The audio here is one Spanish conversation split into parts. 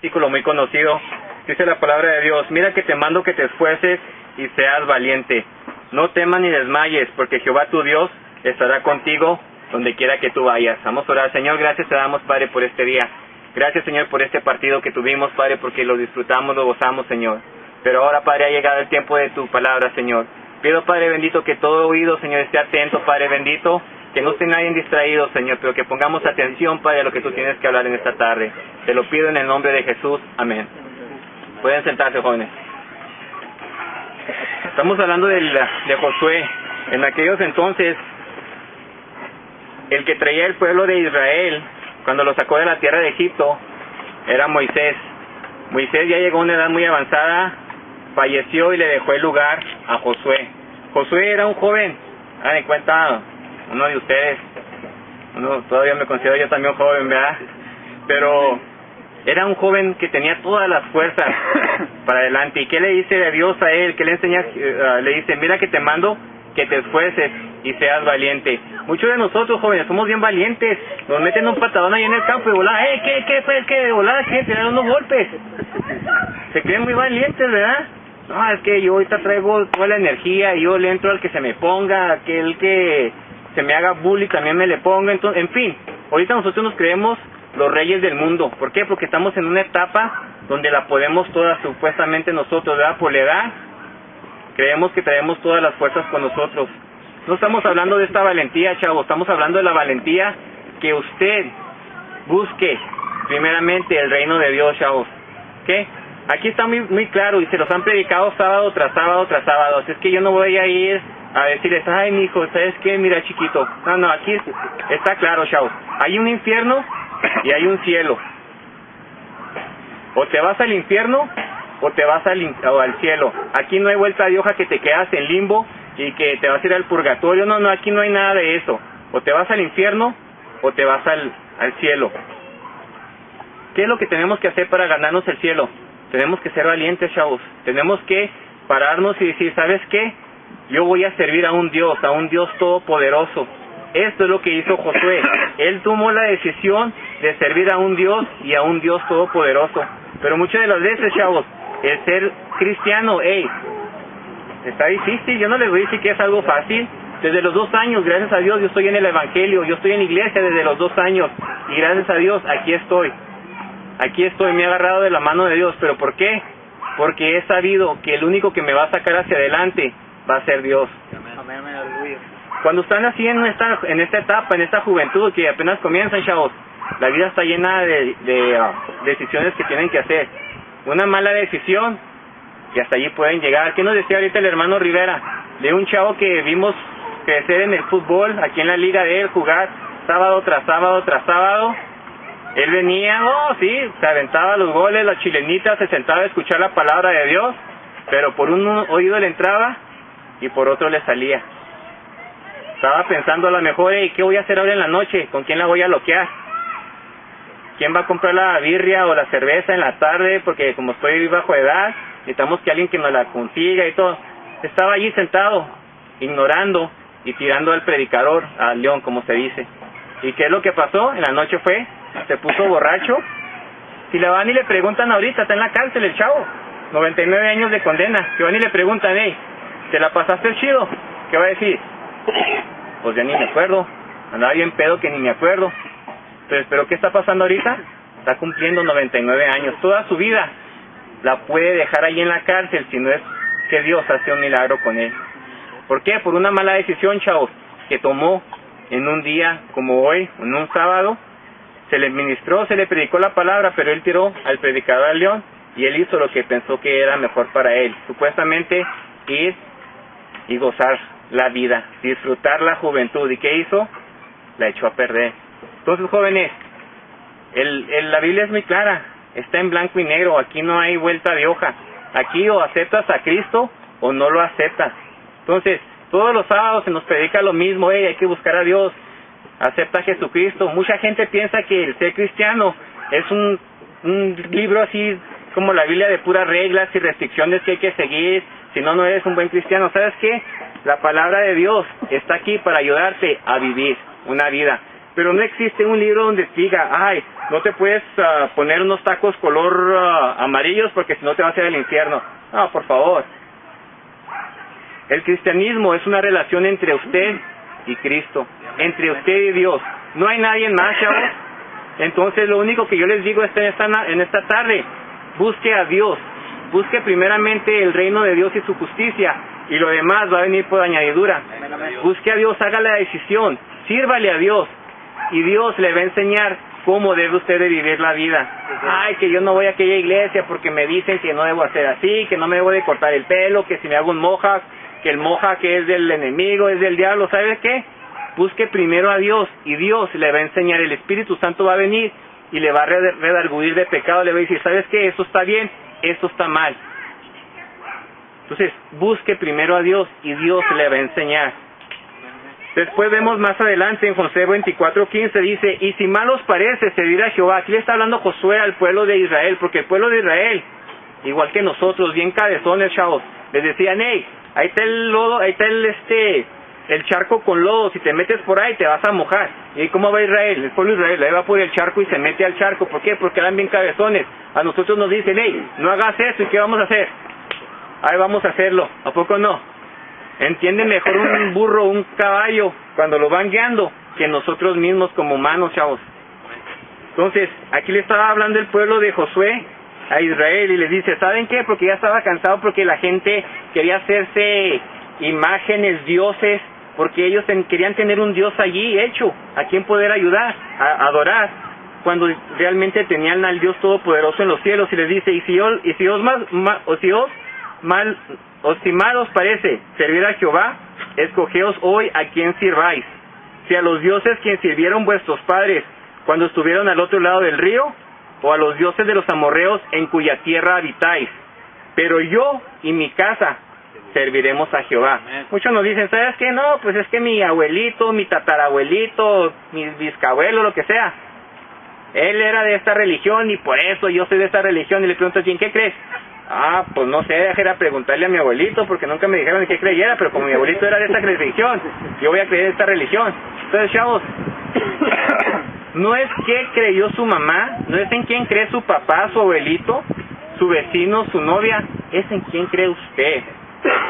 versículo muy conocido. Dice la palabra de Dios, mira que te mando que te esfuerces y seas valiente. No temas ni desmayes, porque Jehová tu Dios estará contigo donde quiera que tú vayas. Vamos a orar. Señor, gracias te damos, Padre, por este día. Gracias, Señor, por este partido que tuvimos, Padre, porque lo disfrutamos, lo gozamos, Señor. Pero ahora, Padre, ha llegado el tiempo de tu palabra, Señor. Pido, Padre bendito, que todo oído, Señor, esté atento, Padre bendito, que no esté nadie distraído, Señor, pero que pongamos atención, Padre, a lo que tú tienes que hablar en esta tarde. Te lo pido en el nombre de Jesús. Amén. Pueden sentarse, jóvenes. Estamos hablando de, Josué. En aquellos entonces, el que traía el pueblo de Israel, cuando lo sacó de la tierra de Egipto, era Moisés. Moisés ya llegó a una edad muy avanzada, falleció y le dejó el lugar a Josué. Josué era un joven, hagan en cuenta uno de ustedes, uno todavía me considero yo también joven, ¿verdad? Pero era un joven que tenía todas las fuerzas para adelante. ¿Y qué le dice de Dios a él? ¿Qué le enseña? Eh, le dice, mira que te mando que te esfuerces y seas valiente. Muchos de nosotros jóvenes somos bien valientes, nos meten un patadón ahí en el campo y volada, ¡eh, qué, qué, fue, qué, volada, qué, tirar unos golpes! Se creen muy valientes, ¿verdad? No, es que yo ahorita traigo toda la energía y yo le entro al que se me ponga, aquel que se me haga bully también me le ponga, entonces, en fin, ahorita nosotros nos creemos los reyes del mundo. ¿Por qué? Porque estamos en una etapa donde la podemos todas supuestamente nosotros, ¿verdad? Por la edad, creemos que traemos todas las fuerzas con nosotros. No estamos hablando de esta valentía, chavo, estamos hablando de la valentía que usted busque primeramente el reino de Dios, chavos. ¿Qué? Aquí está muy, muy claro y se los han predicado sábado tras sábado tras sábado. Así es que yo no voy a ir a decirles, ay, mi hijo, ¿sabes qué? Mira, chiquito. No, no, aquí está claro, chavos. Hay un infierno y hay un cielo. O te vas al infierno o te vas al, al cielo. Aquí no hay vuelta de hoja que te quedas en limbo y que te vas a ir al purgatorio. No, no, aquí no hay nada de eso. O te vas al infierno o te vas al, al cielo. ¿Qué es lo que tenemos que hacer para ganarnos el cielo? Tenemos que ser valientes, chavos. Tenemos que pararnos y decir, ¿sabes qué? Yo voy a servir a un Dios, a un Dios todopoderoso. Esto es lo que hizo Josué. Él tomó la decisión de servir a un Dios y a un Dios todopoderoso. Pero muchas de las veces, chavos, el ser cristiano, hey, está difícil. Yo no les voy a decir que es algo fácil. Desde los dos años, gracias a Dios, yo estoy en el Evangelio, yo estoy en iglesia desde los dos años. Y gracias a Dios, aquí estoy. Aquí estoy, me he agarrado de la mano de Dios. ¿Pero por qué? Porque he sabido que el único que me va a sacar hacia adelante va a ser Dios. Cuando están así en esta, en esta etapa, en esta juventud que apenas comienzan, chavos, la vida está llena de, de ah, decisiones que tienen que hacer. Una mala decisión y hasta allí pueden llegar. ¿Qué nos decía ahorita el hermano Rivera? De un chavo que vimos crecer en el fútbol, aquí en la liga de él, jugar sábado tras sábado tras sábado. Él venía, oh sí, se aventaba los goles, las chilenitas, se sentaba a escuchar la palabra de Dios, pero por un oído le entraba y por otro le salía. Estaba pensando a lo mejor, hey, ¿qué voy a hacer ahora en la noche? ¿Con quién la voy a loquear? ¿Quién va a comprar la birria o la cerveza en la tarde? Porque como estoy bajo edad, necesitamos que alguien que nos la consiga y todo. Estaba allí sentado, ignorando y tirando al predicador, al león, como se dice. ¿Y qué es lo que pasó? En la noche fue, se puso borracho. Si le van y le preguntan ahorita, está en la cárcel el chavo, 99 años de condena. Si van y le preguntan, hey, ¿te la pasaste chido? ¿Qué va a decir? Pues ya ni me acuerdo, andaba bien pedo que ni me acuerdo. Entonces, ¿pero qué está pasando ahorita? Está cumpliendo 99 años, toda su vida la puede dejar ahí en la cárcel si no es que Dios hace un milagro con él. ¿Por qué? Por una mala decisión, chavos, que tomó en un día como hoy, en un sábado, se le ministró, se le predicó la palabra, pero él tiró al predicador al león y él hizo lo que pensó que era mejor para él. Supuestamente ir y gozar la vida, disfrutar la juventud. ¿Y qué hizo? La echó a perder. Entonces, jóvenes, el, la Biblia es muy clara está en blanco y negro, aquí no hay vuelta de hoja. Aquí o aceptas a Cristo o no lo aceptas. Entonces, todos los sábados se nos predica lo mismo, hay que buscar a Dios, acepta a Jesucristo. Mucha gente piensa que el ser cristiano es un, un libro así como la Biblia de puras reglas y restricciones que hay que seguir, si no, no eres un buen cristiano. ¿Sabes qué? La palabra de Dios está aquí para ayudarte a vivir una vida. Pero no existe un libro donde diga, ay, no te puedes ah, poner unos tacos color ah, amarillos porque si no te vas a ir al infierno. No, por favor. El cristianismo es una relación entre usted y Cristo, entre usted y Dios. No hay nadie más, chavos. Entonces lo único que yo les digo en esta, en esta tarde, busque a Dios, busque primeramente el reino de Dios y su justicia, y lo demás va a venir por añadidura. Busque a Dios, haga la decisión, sírvale a Dios, y Dios le va a enseñar cómo debe usted de vivir la vida. Ay, que yo no voy a aquella iglesia porque me dicen que no debo hacer así, que no me debo de cortar el pelo, que si me hago un moja, que el moja que es del enemigo, es del diablo, ¿sabe qué? Busque primero a Dios y Dios le va a enseñar, el Espíritu Santo va a venir y le va a redarguir de pecado, le va a decir, ¿sabes qué? Eso está bien, esto está mal. Entonces, busque primero a Dios y Dios le va a enseñar. Después vemos más adelante en José 24:15 dice, y si mal os parece servir a Jehová, aquí le está hablando Josué al pueblo de Israel, porque el pueblo de Israel, igual que nosotros, bien cabezones, chavos, les decían, hey, ahí está el lodo, ahí está el este, el charco con lodo, si te metes por ahí te vas a mojar. ¿Y cómo va Israel? El pueblo de Israel, ahí va por el charco y se mete al charco. ¿Por qué? Porque eran bien cabezones. A nosotros nos dicen, hey, no hagas eso, ¿y qué vamos a hacer? Ahí vamos a hacerlo, ¿a poco no? Entiende mejor un burro un caballo cuando lo van guiando que nosotros mismos como humanos, chavos. Entonces, aquí le estaba hablando el pueblo de Josué a Israel y les dice, ¿saben qué? Porque ya estaba cansado porque la gente quería hacerse imágenes, dioses, porque ellos querían tener un dios allí hecho, a quien poder ayudar, a adorar, cuando realmente tenían al Dios Todopoderoso en los cielos y les dice, y si os, y si os, más, o si os mal o mal parece servir a Jehová, escogeos hoy a quien sirváis. Si a los dioses quien sirvieron vuestros padres cuando estuvieron al otro lado del río, o a los dioses de los amorreos en cuya tierra habitáis. Pero yo y mi casa serviremos a Jehová. Muchos nos dicen, ¿sabes qué? No, pues es que mi abuelito, mi tatarabuelito, mi bisabuelo, lo que sea, él era de esta religión y por eso yo soy de esta religión. Y le pregunto, ¿quién qué crees? Ah, pues no sé, era preguntarle a mi abuelito porque nunca me dijeron en qué creyera, pero como mi abuelito era de esta religión, yo voy a creer en esta religión. Entonces, chavos, no es qué creyó su mamá, no es en quién cree su papá, su abuelito, su vecino, su novia, es en quién cree usted.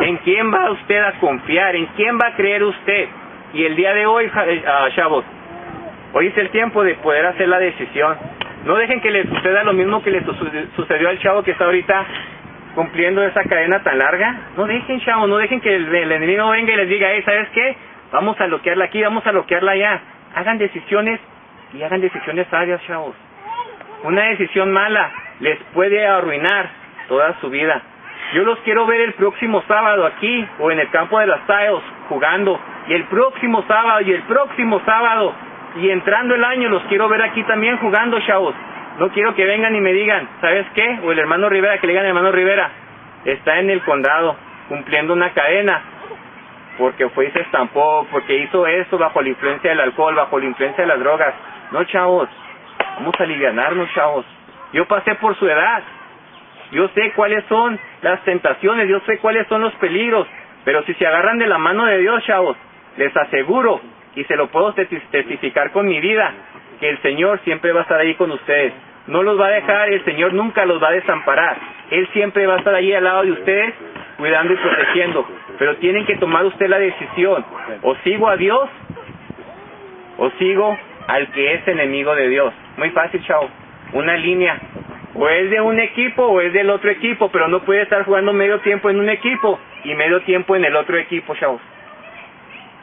¿En quién va usted a confiar? ¿En quién va a creer usted? Y el día de hoy, eh, ah, chavos, hoy es el tiempo de poder hacer la decisión. No dejen que les suceda lo mismo que le sucedió al chavo que está ahorita cumpliendo esa cadena tan larga. No dejen, chavo, no dejen que el, enemigo venga y les diga, hey, ¿sabes qué? Vamos a bloquearla aquí, vamos a bloquearla allá. Hagan decisiones y hagan decisiones sabias, chavos. Una decisión mala les puede arruinar toda su vida. Yo los quiero ver el próximo sábado aquí o en el campo de las Tiles jugando. Y el próximo sábado y el próximo sábado y entrando el año los quiero ver aquí también jugando, chavos. No quiero que vengan y me digan, ¿sabes qué? O el hermano Rivera, que le digan hermano Rivera, está en el condado cumpliendo una cadena porque fue y se estampó, porque hizo eso bajo la influencia del alcohol, bajo la influencia de las drogas. No, chavos, vamos a alivianarnos, chavos. Yo pasé por su edad. Yo sé cuáles son las tentaciones, yo sé cuáles son los peligros. Pero si se agarran de la mano de Dios, chavos, les aseguro y se lo puedo testificar con mi vida, que el Señor siempre va a estar ahí con ustedes. No los va a dejar, el Señor nunca los va a desamparar. Él siempre va a estar ahí al lado de ustedes, cuidando y protegiendo. Pero tienen que tomar usted la decisión. O sigo a Dios, o sigo al que es enemigo de Dios. Muy fácil, chao. Una línea. O es de un equipo o es del otro equipo, pero no puede estar jugando medio tiempo en un equipo y medio tiempo en el otro equipo, chavos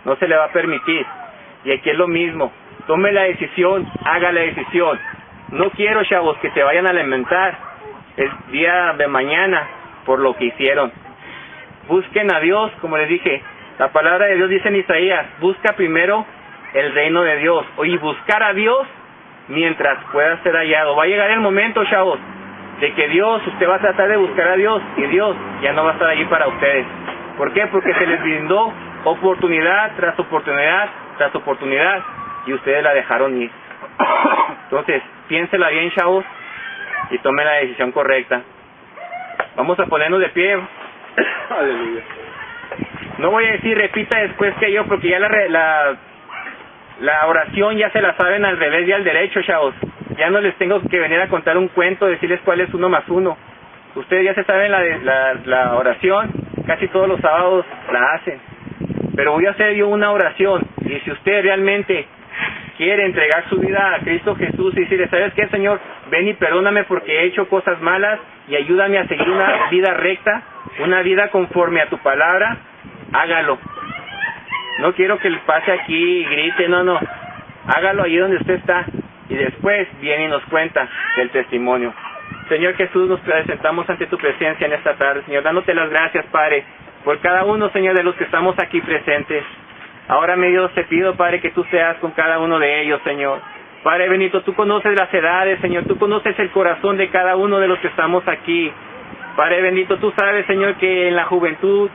no se le va a permitir. Y aquí es lo mismo, tome la decisión, haga la decisión. No quiero, chavos, que se vayan a lamentar el día de mañana por lo que hicieron. Busquen a Dios, como les dije. La palabra de Dios dice en Isaías, busca primero el reino de Dios. Y buscar a Dios mientras pueda ser hallado. Va a llegar el momento, chavos, de que Dios, usted va a tratar de buscar a Dios y Dios ya no va a estar allí para ustedes. ¿Por qué? Porque se les brindó oportunidad tras oportunidad tras oportunidad y ustedes la dejaron ir. Entonces, piénsela bien, chavos, y tome la decisión correcta. Vamos a ponernos de pie. Aleluya. No voy a decir repita después que yo, porque ya la, la La oración ya se la saben al revés y al derecho, chavos. Ya no les tengo que venir a contar un cuento, decirles cuál es uno más uno. Ustedes ya se saben la, la, la oración, casi todos los sábados la hacen. Pero voy a hacer yo una oración y si usted realmente quiere entregar su vida a Cristo Jesús y decirle, ¿sabes qué, Señor? Ven y perdóname porque he hecho cosas malas y ayúdame a seguir una vida recta, una vida conforme a tu palabra, hágalo. No quiero que le pase aquí y grite, no, no. Hágalo ahí donde usted está y después viene y nos cuenta el testimonio. Señor Jesús, nos presentamos ante tu presencia en esta tarde, Señor, dándote las gracias, Padre, por cada uno, Señor, de los que estamos aquí presentes. Ahora, mi Dios, te pido, Padre, que tú seas con cada uno de ellos, Señor. Padre Benito, tú conoces las edades, Señor, tú conoces el corazón de cada uno de los que estamos aquí. Padre bendito, tú sabes, Señor, que en la juventud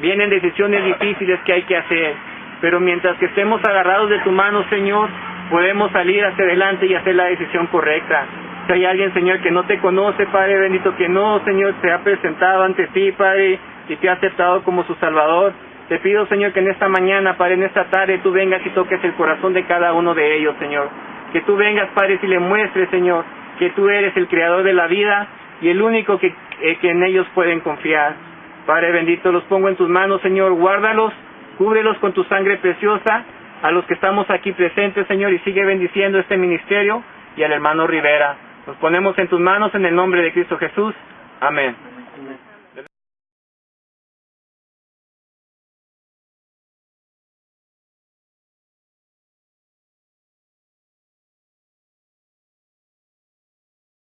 vienen decisiones difíciles que hay que hacer, pero mientras que estemos agarrados de tu mano, Señor, podemos salir hacia adelante y hacer la decisión correcta. Si hay alguien, Señor, que no te conoce, Padre bendito, que no, Señor, se ha presentado ante ti, Padre, y te ha aceptado como su Salvador, te pido, Señor, que en esta mañana, Padre, en esta tarde, tú vengas y toques el corazón de cada uno de ellos, Señor. Que tú vengas, Padre, y le muestres, Señor, que tú eres el creador de la vida y el único que, eh, que en ellos pueden confiar. Padre bendito, los pongo en tus manos, Señor, guárdalos, cúbrelos con tu sangre preciosa, a los que estamos aquí presentes, Señor, y sigue bendiciendo este ministerio y al hermano Rivera. Nos ponemos en tus manos en el nombre de Cristo Jesús. Amén.